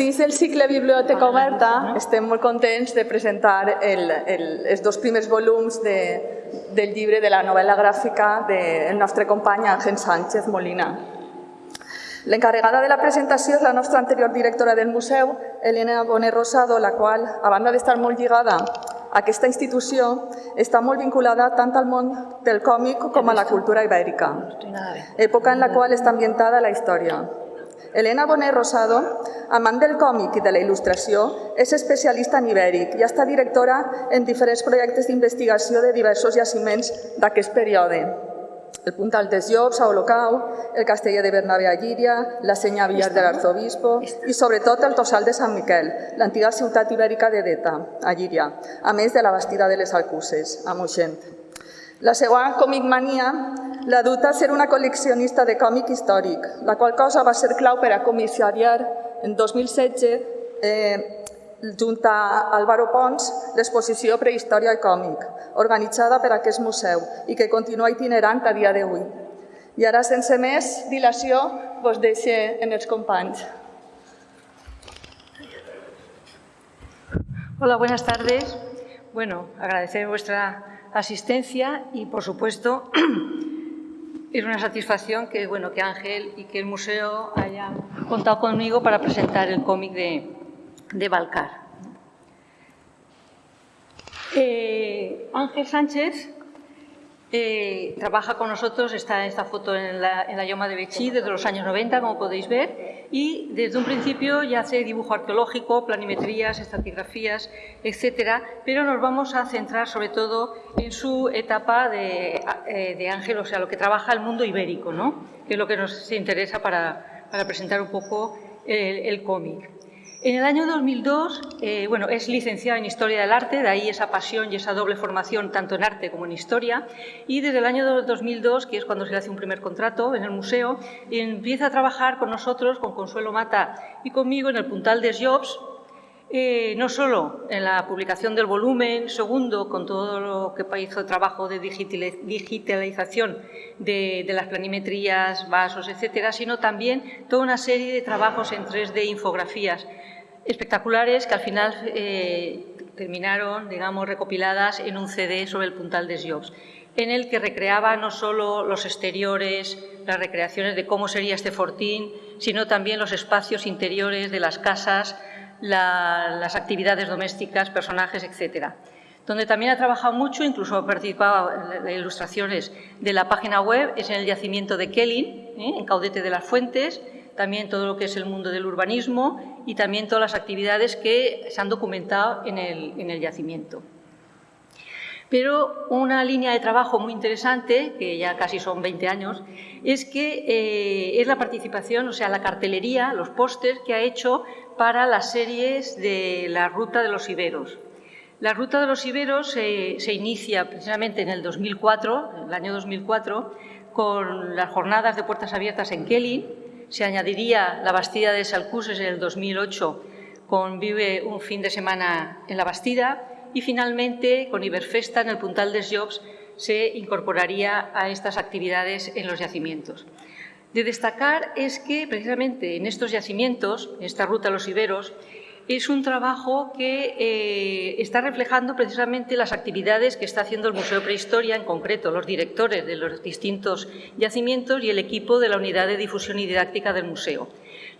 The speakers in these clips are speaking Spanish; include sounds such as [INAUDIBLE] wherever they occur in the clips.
Dins del cicle Biblioteca Oberta estem molt contents de presentar el, el, els dos primers volums de, del llibre de la novel·la gràfica del nostre company Ángel Sánchez Molina. L'encarregada de la presentació és la nostra anterior directora del museu, Elena Bonet Rosado, la qual, a banda d'estar molt lligada a aquesta institució, està molt vinculada tant al món del còmic com a la cultura ibèrica, època en la qual està ambientada la història. Elena Bonet Rosado, amant del còmic i de la il·lustració, és especialista en ibèric i estat directora en diferents projectes d'investigació de diversos jaciments d'aquest període. El Puntal dels Llops a Olocau, el Casteller de Bernabé a Llíria, la Senya Villar de l'Arzobispo i sobretot el Tossal de Sant Miquel, l'antiga ciutat ibèrica de Deta, a Llíria, a més de la Bastida de les Alcuses, a Moixent. La seva comicmania la duta a ser una col·leccionista de còmic històric, la qual cosa va ser clau per a comissariar en 2016 eh, junt a Álvaro Pons l'exposició Prehistòria i còmic, organitzada per aquest museu i que continua itinerant a dia d'avui. I ara, sense més dilació, vos deixo en els companys. Hola, buenas tardes. Bueno, agradecer vuestra asistencia y, por supuesto, [CLEARS THROAT] es una satisfacción que, bueno, que Ángel y que el museo hayan contado conmigo para presentar el cómic de, de Balcar. Eh, Ángel Sánchez eh, trabaja con nosotros, está en esta foto en la, Yoma de Bechí desde los años 90, como podéis ver, y desde un principio ya hace dibujo arqueológico, planimetrías, estratigrafías, etcétera, pero nos vamos a centrar sobre todo en su etapa de, eh, de Ángel, o sea, lo que trabaja el mundo ibérico, ¿no? que es lo que nos interesa para, presentar un poco el cómic. En el año 2002, eh, bueno, es licenciada en Historia del Arte, de ahí esa pasión y esa doble formación tanto en arte como en historia, y desde el año 2002, que es cuando se le hace un primer contrato en el museo, empieza a trabajar con nosotros, con Consuelo Mata y conmigo en el Puntal des Jobs, eh, no solo en la publicación del volumen, segundo, con todo lo que hizo trabajo de digitalización de, de, las planimetrías, vasos, etcétera, sino también toda una serie de trabajos en 3D, infografías, espectaculares que al final eh, terminaron, digamos, recopiladas en un CD sobre el puntal de Jobs, en el que recreaba no solo los exteriores, las recreaciones de cómo sería este fortín, sino también los espacios interiores de las casas, la, las actividades domésticas, personajes, etcétera. Donde también ha trabajado mucho, incluso ha participado en ilustraciones de la página web, es en el yacimiento de Kellin, ¿eh? en Caudete de las Fuentes, también todo lo que es el mundo del urbanismo y también todas las actividades que se han documentado en el yacimiento. Pero una línea de trabajo muy interesante, que ya casi son 20 años, es que eh, es la participación, o sea, la cartelería, los pósters que ha hecho para las series de la Ruta de los Iberos. La Ruta de los Iberos eh, se inicia precisamente en el 2004, el año 2004, con las jornadas de puertas abiertas en Kelly, se añadiría la Bastida de Salcuses en el 2008 con Vive un fin de semana en la Bastida y finalmente con Iberfesta en el Puntal des Jobs se incorporaría a estas actividades en los yacimientos. De destacar es que precisamente en estos yacimientos, en esta ruta a los Iberos, es un trabajo que eh, está reflejando precisamente las actividades que está haciendo el Museo Prehistoria, en concreto los directores de los distintos yacimientos y el equipo de la Unidad de Difusión y Didáctica del Museo.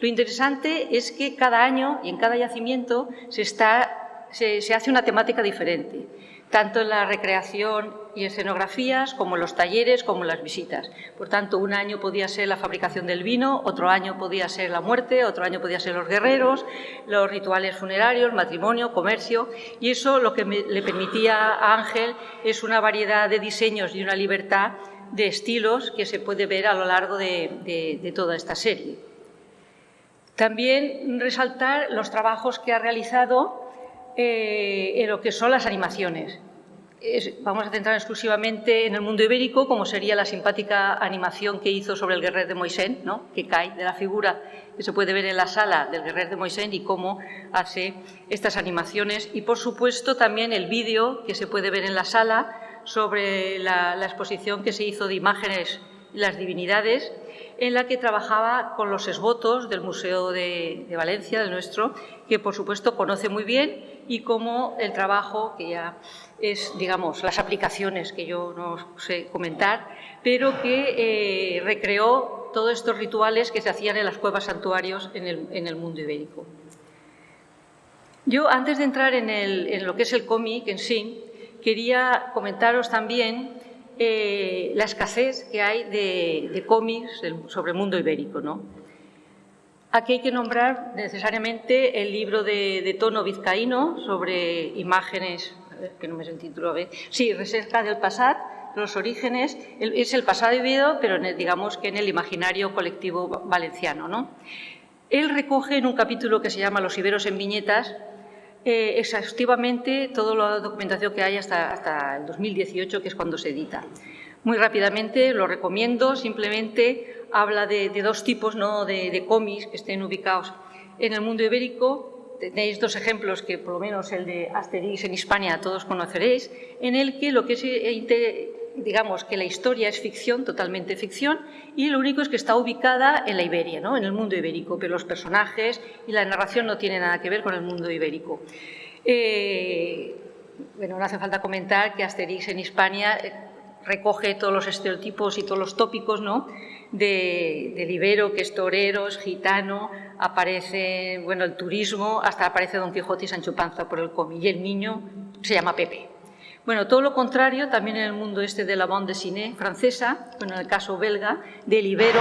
Lo interesante es que cada año y en cada yacimiento se, está, se, hace una temática diferente tanto en la recreación y escenografías como en los talleres, como en las visitas. Por tanto, un año podía ser la fabricación del vino, otro año podía ser la muerte, otro año podía ser los guerreros, los rituales funerarios, matrimonio, comercio, y eso lo que le permitía a Ángel es una variedad de diseños y una libertad de estilos que se puede ver a lo largo de toda esta serie. También resaltar los trabajos que ha realizado eh, en lo que son las animaciones. Es, vamos a centrar exclusivamente en el mundo ibérico, como sería la simpática animación que hizo sobre el guerrero de Moisés, ¿no? que cae de la figura que se puede ver en la sala del guerrero de Moisés y cómo hace estas animaciones. Y, por supuesto, también el vídeo que se puede ver en la sala sobre la, la exposición que se hizo de imágenes las divinidades, en la que trabajaba con los esbotos del Museo de, Valencia, del nuestro, que por supuesto conoce muy bien y como el trabajo, que ya es, digamos, las aplicaciones que yo no sé comentar, pero que eh, recreó todos estos rituales que se hacían en las cuevas santuarios en el, mundo ibérico. Yo, antes de entrar en, lo que es el cómic en sí, quería comentaros también eh, la escasez que hay de, cómics sobre el mundo ibérico. Aquí hay que nombrar necesariamente el libro de, tono vizcaíno sobre imágenes, que no me sé el título, sí, Recerca del Pasado, los orígenes, es el pasado vivido, pero digamos que en el imaginario colectivo valenciano. ¿no? Él recoge en un capítulo que se llama Los iberos en viñetas eh, exhaustivamente toda la documentación que hay hasta, hasta el 2018, que es cuando se edita. Muy rápidamente, lo recomiendo, simplemente habla de, dos tipos ¿no? de, de cómics que estén ubicados en el mundo ibérico. Tenéis dos ejemplos que, por lo menos el de Asterix en Hispania, todos conoceréis, en el que lo que es eh, digamos que la historia es ficción, totalmente ficción, y lo único es que está ubicada en la Iberia, ¿no? en el mundo ibérico, pero los personajes y la narración no tienen nada que ver con el mundo ibérico. Eh, bueno, no hace falta comentar que Asterix en Hispania eh, recoge todos los estereotipos y todos los tópicos ¿no? de, del ibero, que es torero, es gitano, aparece bueno, el turismo, hasta aparece Don Quijote y Sancho Panza por el cómic, y el niño se llama Pepe. Bueno, todo lo contrario, también en el mundo este de la bande dessinée francesa, bueno, en el caso belga, del Ibero,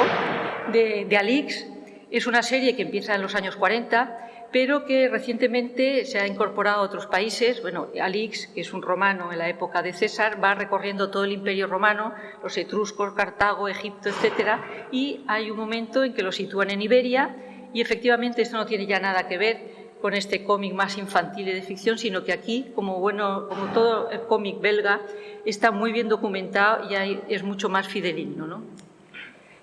de, Alix, es una serie que empieza en los años 40, pero que recientemente se ha incorporado a otros países. Bueno, Alix, que es un romano en la época de César, va recorriendo todo el imperio romano, los etruscos, Cartago, Egipto, etcétera, y hay un momento en que lo sitúan en Iberia y efectivamente esto no tiene ya nada que ver con este cómic más infantil y de ficción, sino que aquí, como, bueno, como todo cómic belga, está muy bien documentado y es mucho más fideligno. ¿no?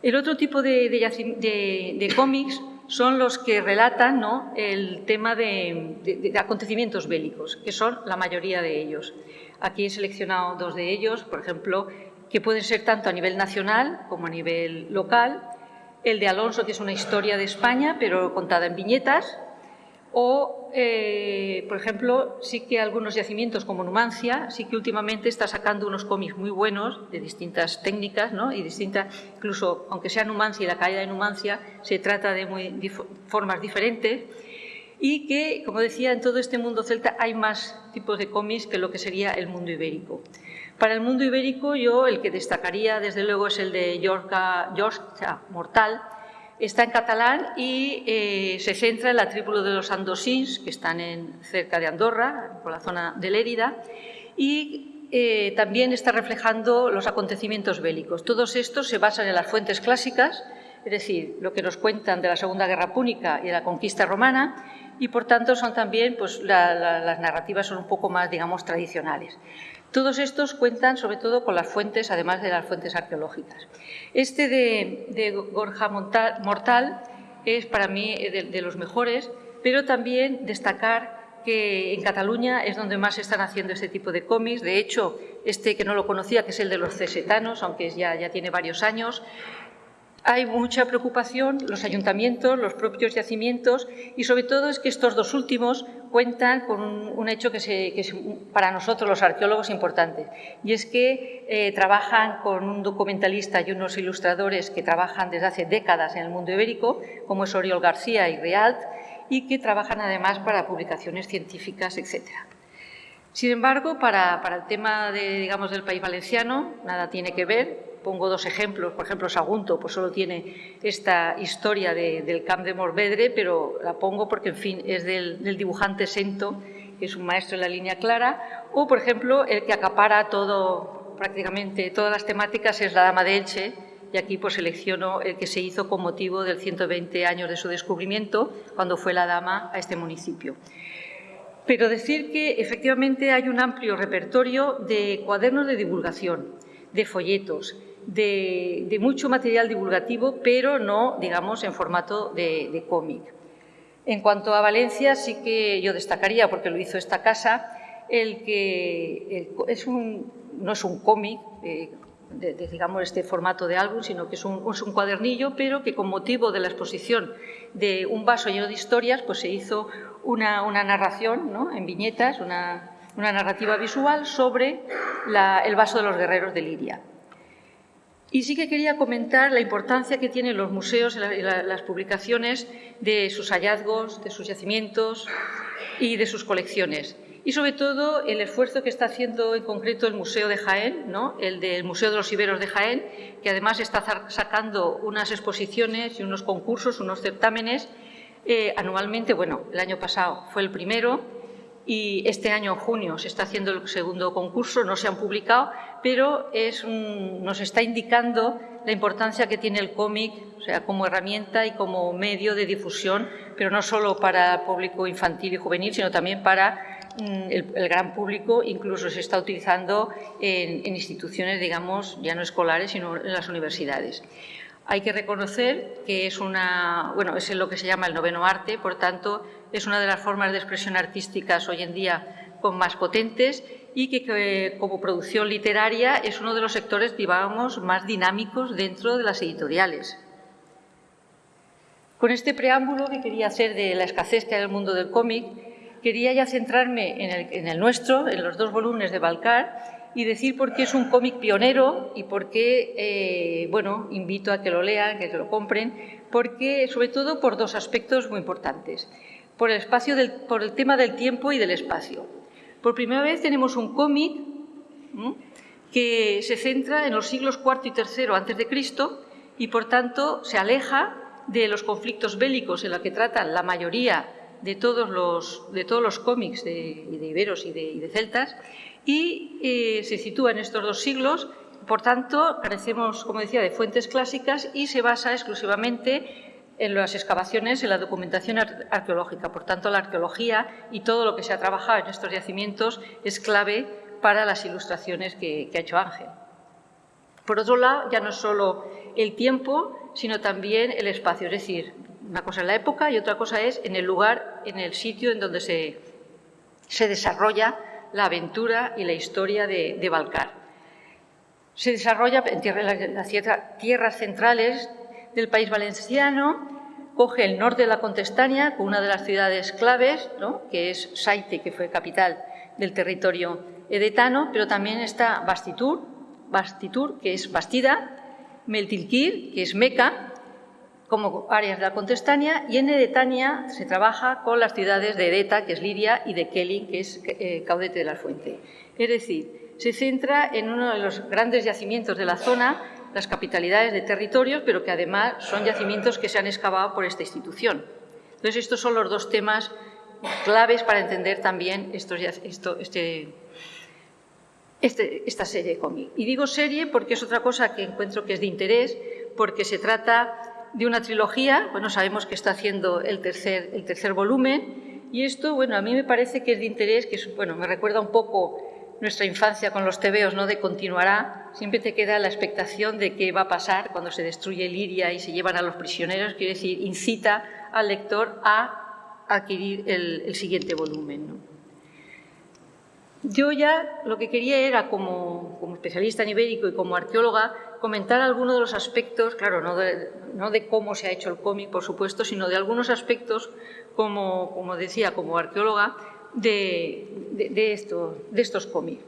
El otro tipo de, cómics son los que relatan el tema de, acontecimientos bélicos, que son la mayoría de ellos. Aquí he seleccionado dos de ellos, por ejemplo, que pueden ser tanto a nivel nacional como a nivel local. El de Alonso, que es una historia de España, pero contada en viñetas, o, eh, por ejemplo, sí que algunos yacimientos como Numancia, sí que últimamente está sacando unos cómics muy buenos de distintas técnicas, ¿no? y distintas, incluso aunque sea Numancia y la caída de Numancia, se trata de muy, formas diferentes y que, como decía, en todo este mundo celta hay más tipos de cómics que lo que sería el mundo ibérico. Para el mundo ibérico yo el que destacaría desde luego es el de Yorca, Mortal, Está en catalán y eh, se centra en la tribu de los andosins, que están en, cerca de Andorra, por la zona de Lérida, y eh, también está reflejando los acontecimientos bélicos. Todos estos se basan en las fuentes clásicas, es decir, lo que nos cuentan de la Segunda Guerra Púnica y de la conquista romana, y por tanto son también, pues las narrativas son un poco más, digamos, tradicionales. Todos estos cuentan sobre todo con las fuentes, además de las fuentes arqueológicas. Este de, Gorja Mortal es para mí de, los mejores, pero también destacar que en Cataluña es donde más se están haciendo este tipo de cómics. De hecho, este que no lo conocía, que es el de los cesetanos, aunque ya, ya tiene varios años, hay mucha preocupación, los ayuntamientos, los propios yacimientos y sobre todo es que estos dos últimos cuentan con un, hecho que, es para nosotros los arqueólogos importante y es que eh, trabajan con un documentalista y unos ilustradores que trabajan desde hace décadas en el mundo ibérico, como es Oriol García y Realt, y que trabajan además para publicaciones científicas, etc. Sin embargo, para, el tema de, digamos, del país valenciano, nada tiene que ver, pongo dos ejemplos, por ejemplo, Sagunto pues solo tiene esta historia del Camp de Morvedre, pero la pongo porque, en fin, es del, dibujante Sento, que es un maestro en la línea clara, o, por ejemplo, el que acapara todo, prácticamente todas las temáticas es la Dama de Elche, y aquí pues selecciono el que se hizo con motivo del 120 años de su descubrimiento, cuando fue la Dama a este municipio. Pero decir que efectivamente hay un amplio repertorio de cuadernos de divulgación, de folletos, de, mucho material divulgativo, pero no, digamos, en formato de, cómic. En cuanto a Valencia, sí que yo destacaría, porque lo hizo esta casa, el que es un, no es un cómic, eh, de, digamos, este formato de álbum, sino que es un, es un, cuadernillo, pero que con motivo de la exposición de un vaso lleno de historias, pues se hizo una, narración ¿no? en viñetas, una, narrativa visual sobre el vaso de los guerreros de Liria. Y sí que quería comentar la importancia que tienen los museos y la, las publicaciones de sus hallazgos, de sus yacimientos y de sus colecciones y sobre todo el esfuerzo que está haciendo en concreto el Museo de Jaén, ¿no? el del Museo de los Iberos de Jaén, que además está sacando unas exposiciones y unos concursos, unos certámenes eh, anualmente. Bueno, el año pasado fue el primero y este año, en junio, se está haciendo el segundo concurso, no se han publicado, pero nos está indicando la importancia que tiene el cómic, o sea, como herramienta y como medio de difusión, pero no solo para público infantil y juvenil, sino también para Mm, el, gran público incluso se está utilizando en, instituciones, digamos, ya no escolares, sino en las universidades. Hay que reconocer que es, lo que se llama el noveno arte, por tanto, es una de las formas de expresión artísticas hoy en día con más potentes y que, como producción literaria es uno de los sectores, digamos, más dinámicos dentro de las editoriales. Con este preámbulo que quería hacer de la escasez que hay en el mundo del cómic, quería ya centrarme en el, nuestro, en los dos volúmenes de Balcar, y decir por qué es un cómic pionero y por qué, eh, bueno, invito a que lo lean, que lo compren, porque, sobre todo por dos aspectos muy importantes. Por el, espacio por el tema del tiempo y del espacio. Por primera vez tenemos un cómic que se centra en los siglos IV y III antes de Cristo y, por tanto, se aleja de los conflictos bélicos en los que tratan la mayoría de todos los, de todos los cómics de, iberos y de, celtas y eh, se sitúa en estos dos siglos. Por tanto, carecemos, como decía, de fuentes clásicas y se basa exclusivamente en las excavaciones, en la documentación arqueológica. Por tanto, la arqueología y todo lo que se ha trabajado en estos yacimientos es clave para las ilustraciones que, que ha hecho Ángel. Por otro lado, ya no solo el tiempo, sino también el espacio, es decir, una cosa es la época y otra cosa es en el lugar, en el sitio en donde se, se desarrolla la aventura y la historia de, Balcar. Se desarrolla en las tierras centrales del país valenciano, coge el norte de la Contestania, con una de las ciudades claves, ¿no? que es Saite, que fue capital del territorio edetano, pero también está Bastitur, Bastitur que es Bastida, Meltilkir, que es Meca, como áreas de la Contestania y en Edetania se trabaja con las ciudades de Edeta, que es Liria, y de Kelly, que es eh, Caudete de la Fuente. Es decir, se centra en uno de los grandes yacimientos de la zona, las capitalidades de territorios, pero que además son yacimientos que se han excavado por esta institución. Entonces, estos son los dos temas claves para entender también estos, esto, este, este, esta serie cómic. Y digo serie porque es otra cosa que encuentro que es de interés, porque se trata de una trilogía, bueno, sabemos que está haciendo el tercer, el tercer volumen, y esto, bueno, a mí me parece que es de interés, que bueno, me recuerda un poco nuestra infancia con los tebeos, ¿no? De continuará, siempre te queda la expectación de qué va a pasar cuando se destruye Liria y se llevan a los prisioneros, quiere decir, incita al lector a adquirir el, siguiente volumen. Yo ya lo que quería era, como, como, especialista en ibérico y como arqueóloga, comentar algunos de los aspectos, claro, no de, no de cómo se ha hecho el cómic, por supuesto, sino de algunos aspectos, como, como decía, como arqueóloga, de, de, de, esto, de estos cómics.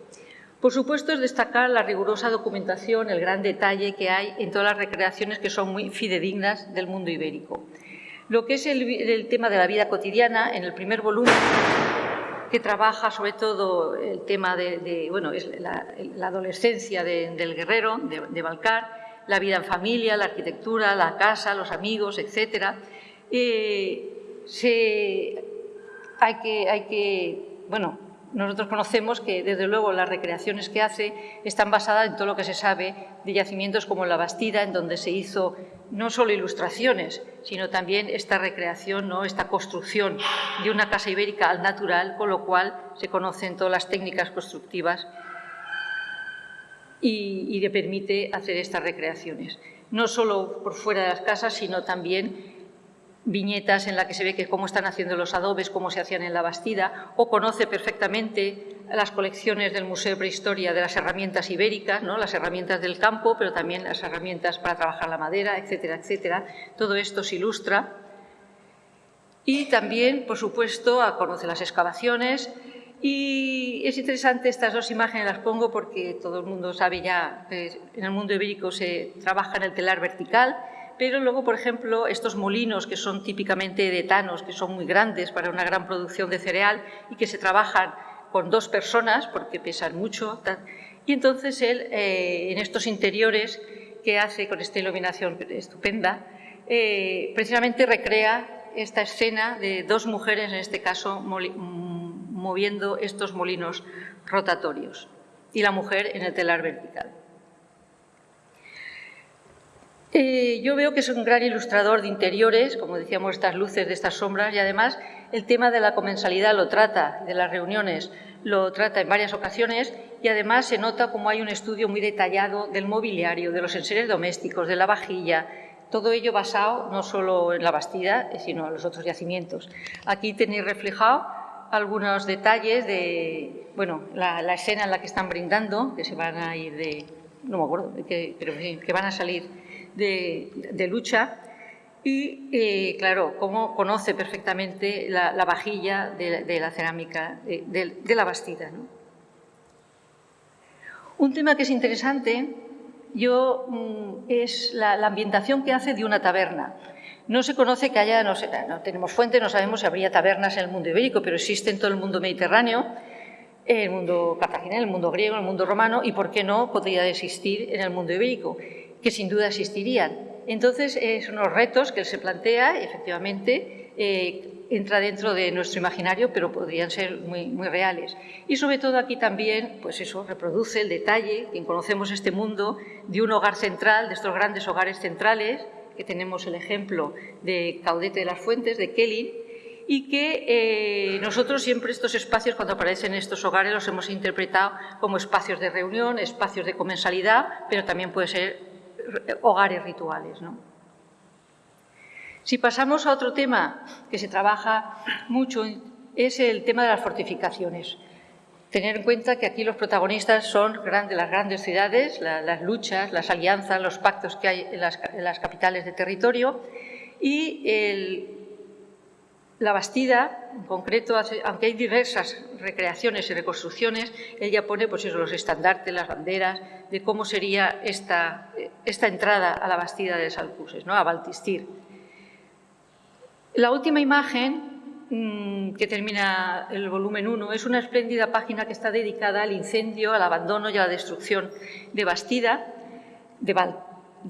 Por supuesto, es destacar la rigurosa documentación, el gran detalle que hay en todas las recreaciones que son muy fidedignas del mundo ibérico. Lo que es el, el tema de la vida cotidiana, en el primer volumen que trabaja sobre todo el tema de, bueno, es la, adolescencia de, del guerrero, de, de, Balcar, la vida en familia, la arquitectura, la casa, los amigos, etc. Eh, se, hay, que, hay que, bueno, nosotros conocemos que, desde luego, las recreaciones que hace están basadas en todo lo que se sabe de yacimientos como la Bastida, en donde se hizo no solo ilustraciones, sino también esta recreación, ¿no? esta construcción de una casa ibérica al natural, con lo cual se conocen todas las técnicas constructivas y, y le permite hacer estas recreaciones. No solo por fuera de las casas, sino también viñetas en las que se ve que cómo están haciendo los adobes, cómo se hacían en la Bastida, o conoce perfectamente las colecciones del Museo de Prehistoria de las herramientas ibéricas, ¿no? las herramientas del campo, pero también las herramientas para trabajar la madera, etcétera, etcétera. Todo esto se ilustra. Y también, por supuesto, conoce las excavaciones. Y es interesante, estas dos imágenes las pongo porque todo el mundo sabe ya que en el mundo ibérico se trabaja en el telar vertical, pero luego, por ejemplo, estos molinos que son típicamente de etanos, que son muy grandes para una gran producción de cereal y que se trabajan con dos personas porque pesan mucho. Y entonces él, eh, en estos interiores que hace con esta iluminación estupenda, eh, precisamente recrea esta escena de dos mujeres, en este caso, mm, moviendo estos molinos rotatorios y la mujer en el telar vertical. Eh, yo veo que es un gran ilustrador de interiores, como decíamos, estas luces de estas sombras, y además el tema de la comensalidad lo trata, de las reuniones, lo trata en varias ocasiones, y además se nota como hay un estudio muy detallado del mobiliario, de los enseres domésticos, de la vajilla, todo ello basado no solo en la Bastida, sino en los otros yacimientos. Aquí tenéis reflejado algunos detalles de, bueno, la, escena en la que están brindando, que se van a ir de, no me acuerdo, pero que van a salir de, lucha y, eh, claro, cómo conoce perfectamente la, vajilla de, la cerámica de, la Bastida. Un tema que es interesante yo, mm, es la, ambientación que hace de una taberna. No se conoce que haya, no, no tenemos fuente, no sabemos si habría tabernas en el mundo ibérico, pero existe en todo el mundo mediterráneo, en el mundo cartaginés, el mundo griego, el mundo romano, y por qué no podría existir en el mundo ibérico que sin duda existirían. Entonces, eh, son los retos que él se plantea, efectivamente, eh, entra dentro de nuestro imaginario, pero podrían ser muy, reales. Y sobre todo aquí también, pues eso, reproduce el detalle, quien conocemos este mundo, de un hogar central, de estos grandes hogares centrales, que tenemos el ejemplo de Caudete de las Fuentes, de Kelly, y que eh, nosotros siempre estos espacios, cuando aparecen estos hogares, los hemos interpretado como espacios de reunión, espacios de comensalidad, pero también puede ser hogares rituales. Si pasamos a otro tema que se trabaja mucho, es el tema de las fortificaciones. Tener en cuenta que aquí los protagonistas son de las grandes ciudades, las luchas, las alianzas, los pactos que hay en las, capitales de territorio y la Bastida, en concreto, aunque hay diversas recreaciones y reconstrucciones, ella pone pues los estandartes, las banderas, de cómo sería esta, esta entrada a la Bastida de Salcuses, ¿no? a Baltistir. La última imagen mm, que termina el volumen 1 es una espléndida página que está dedicada al incendio, al abandono y a la destrucción de Bastida, de,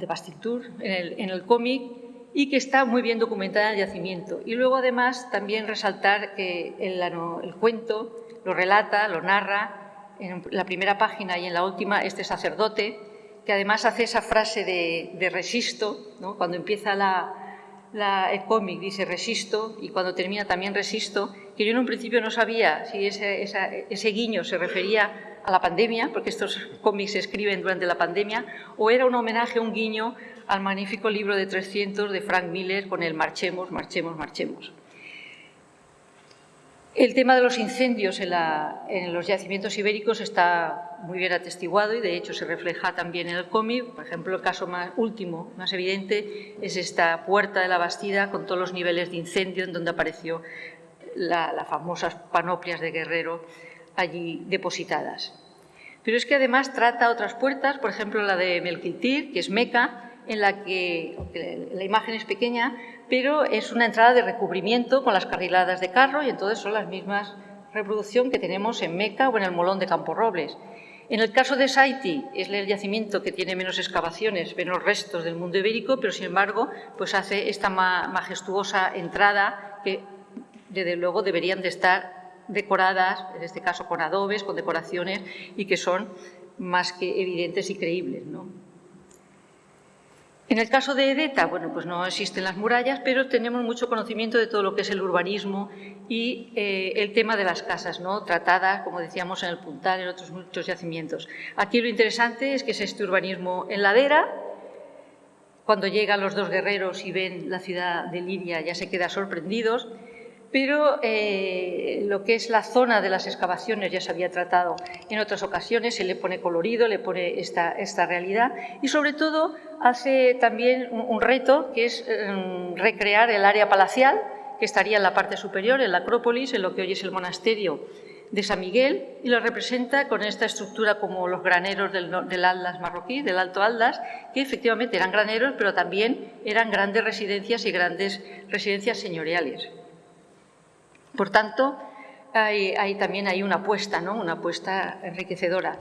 Bastitur, en el, en el cómic, y que está muy bien documentada en el yacimiento. Y luego, además, también resaltar que el, cuento lo relata, lo narra en la primera página y en la última este sacerdote, que además hace esa frase de, resisto, cuando empieza la, el cómic dice resisto y cuando termina también resisto, que yo en un principio no sabía si ese, ese guiño se refería a la pandemia, porque estos cómics se escriben durante la pandemia, o era un homenaje, un guiño al magnífico libro de 300 de Frank Miller con el Marchemos, marchemos, marchemos. El tema de los incendios en, los yacimientos ibéricos está muy bien atestiguado y de hecho se refleja también en el cómic. Por ejemplo, el caso más último, más evidente, es esta puerta de la Bastida con todos los niveles de incendio en donde apareció las famosas panoplias de guerrero allí depositadas. Pero es que además trata otras puertas, por ejemplo la de Melquitir, que es Meca, en la que la imagen es pequeña, pero es una entrada de recubrimiento con las carriladas de carro y entonces son las mismas reproducción que tenemos en Meca o en el Molón de Campo Robles. En el caso de Saiti es el yacimiento que tiene menos excavaciones, menos restos del mundo ibérico, pero sin embargo pues hace esta majestuosa entrada que desde luego deberían de estar decoradas, en este caso con adobes, con decoraciones y que son más que evidentes y creíbles. ¿no? En el caso de Edeta, bueno, pues no existen las murallas, pero tenemos mucho conocimiento de todo lo que es el urbanismo y eh, el tema de las casas, ¿no? tratadas, como decíamos, en el Puntal, en otros muchos yacimientos. Aquí lo interesante es que es este urbanismo en ladera, cuando llegan los dos guerreros y ven la ciudad de Lidia ya se quedan sorprendidos, pero eh, lo que es la zona de las excavaciones ya se había tratado en otras ocasiones, se le pone colorido, le pone esta, esta realidad y sobre todo hace también un, reto que es em, recrear el área palacial que estaría en la parte superior, en la Acrópolis, en lo que hoy es el monasterio de San Miguel, y lo representa con esta estructura como los graneros del, del marroquí, del Alto Atlas, que efectivamente eran graneros, pero también eran grandes residencias y grandes residencias señoriales. Por tanto, hay, también hay una apuesta, ¿no? una apuesta enriquecedora.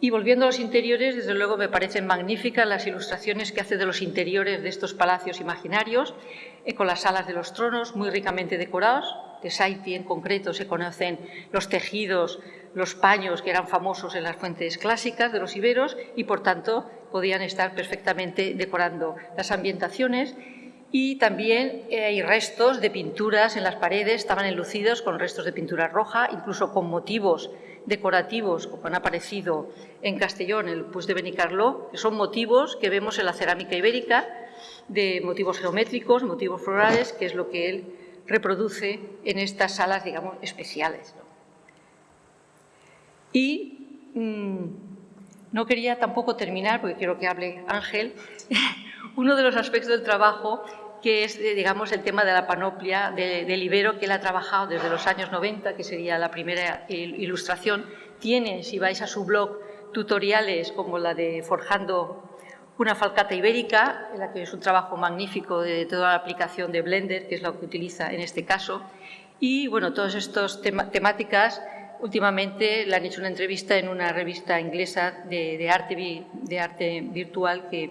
Y volviendo a los interiores, desde luego me parecen magníficas las ilustraciones que hace de los interiores de estos palacios imaginarios, eh, con las salas de los tronos muy ricamente decorados. De Saiti en concreto se conocen los tejidos, los paños que eran famosos en las fuentes clásicas de los iberos y por tanto podían estar perfectamente decorando las ambientaciones y también eh, hay restos de pinturas en las paredes, estaban enlucidos con restos de pintura roja, incluso con motivos decorativos, como han aparecido en Castellón, el Puig de Benicarló, que son motivos que vemos en la cerámica ibérica, de motivos geométricos, motivos florales, que es lo que él reproduce en estas salas, digamos, especiales. Y mm, no quería tampoco terminar, porque quiero que hable Ángel, [LAUGHS] uno de los aspectos del trabajo que es, eh, digamos, el tema de la panoplia del Ibero que él ha trabajado desde los años 90, que sería la primera ilustración. Tiene, si vais a su blog, tutoriales como la de Forjando una falcata ibérica, en la que es un trabajo magnífico de toda la aplicación de Blender, que es la que utiliza en este caso. Y, bueno, todas estas temáticas últimamente le han hecho una entrevista en una revista inglesa de, arte, de arte virtual que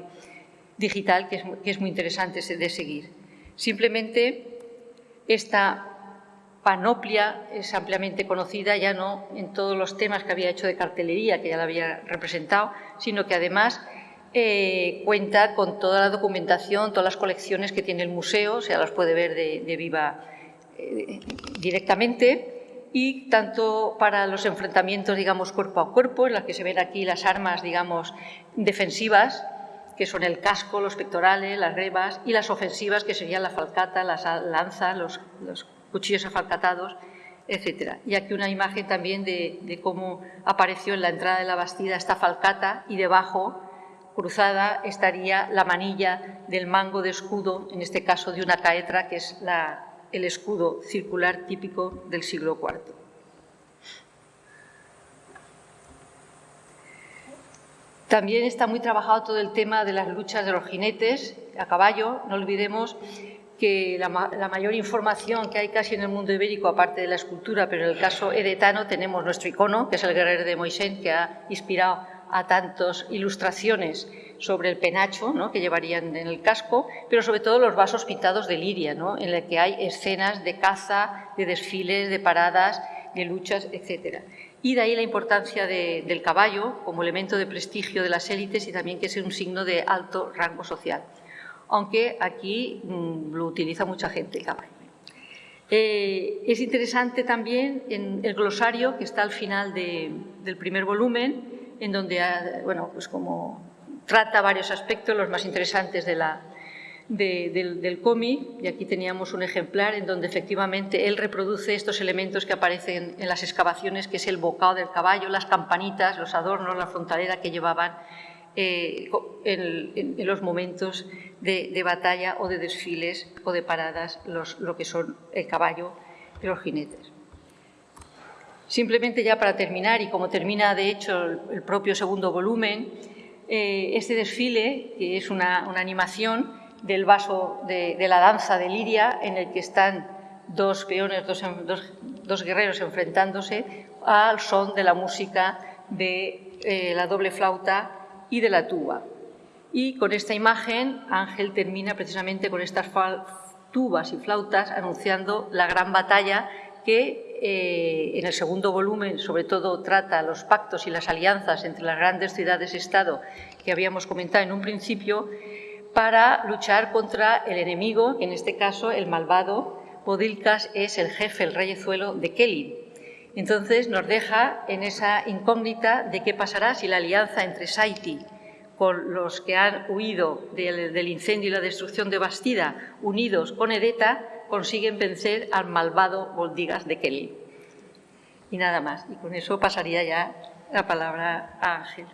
digital que es, muy interesante de seguir. Simplemente esta panoplia es ampliamente conocida ya no en todos los temas que había hecho de cartelería, que ya la había representado, sino que además eh, cuenta con toda la documentación, todas las colecciones que tiene el museo, o sea, las puede ver de, viva eh, directamente, y tanto para los enfrentamientos, digamos, cuerpo a cuerpo, en las que se ven aquí las armas, digamos, defensivas, que son el casco, los pectorales, las rebas, y las ofensivas, que serían la falcata, las lanzas, los, cuchillos afalcatados, etc. Y aquí una imagen también de, cómo apareció en la entrada de la bastida esta falcata y debajo, cruzada, estaría la manilla del mango de escudo, en este caso de una caetra, que es el escudo circular típico del siglo IV. También está muy trabajado todo el tema de las luchas de los jinetes a caballo. No olvidemos que la, mayor información que hay casi en el mundo ibérico, aparte de la escultura, pero en el caso edetano tenemos nuestro icono, que es el guerrero de Moisés, que ha inspirado a tantas ilustraciones sobre el penacho que llevarían en el casco, pero sobre todo los vasos pintados de liria, en el que hay escenas de caza, de desfiles, de paradas, de luchas, etcétera. Y de ahí la importancia del caballo como elemento de prestigio de las élites y también que es un signo de alto rango social. Aunque aquí mm, lo utiliza mucha gente el caballo. Eh, es interesante también en el glosario que está al final del primer volumen, en donde bueno, pues como trata varios aspectos, los más interesantes de la, del, cómic, y aquí teníamos un ejemplar en donde efectivamente él reproduce estos elementos que aparecen en las excavaciones, que es el bocado del caballo, las campanitas, los adornos, la frontalera que llevaban eh, en, los momentos de, batalla o de desfiles o de paradas, lo que son el caballo y los jinetes. Simplemente ya para terminar, y como termina de hecho el, propio segundo volumen, eh, este desfile, que es una animación, del vaso de, la danza de Liria, en el que están dos peones, dos, guerreros enfrentándose al son de la música de eh, la doble flauta y de la tuba. Y con esta imagen Ángel termina precisamente con estas tubas y flautas anunciando la gran batalla que eh, en el segundo volumen sobre todo trata los pactos y las alianzas entre las grandes ciudades-estado que habíamos comentado en un principio para luchar contra el enemigo, en este caso el malvado Podilcas es el jefe, el reyezuelo de Kelly. Entonces nos deja en esa incógnita de qué pasará si la alianza entre Saiti con los que han huido del, incendio y la destrucción de Bastida, unidos con Edeta, consiguen vencer al malvado Boldigas de Kelly. Y nada más. Y con eso pasaría ya la palabra a Ángel.